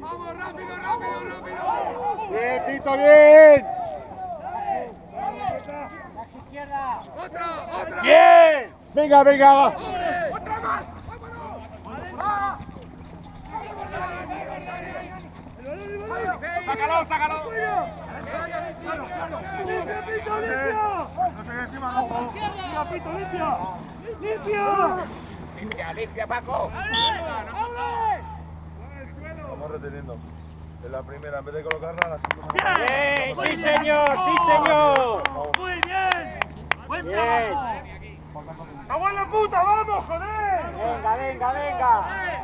Vamos, rápido, rápido, rápido. Bien, Tito, bien. Otra, otra. Bien. Venga, venga, va. Otra más. Vámonos. Sácalo, sácalo. ¡Limpia, Pito, limpia! No se encima, no. ¡Limpia, Pito, limpia! ¡Limpia! Limpia, limpia, Paco. Vamos reteniendo. En la primera, en vez de colocarla, la segunda. Bien, sí, señor, sí, señor. ¡Muy bien! ¡Buen Bien. trabajo! ¡Vamos la puta, vamos, joder! Venga, venga, venga.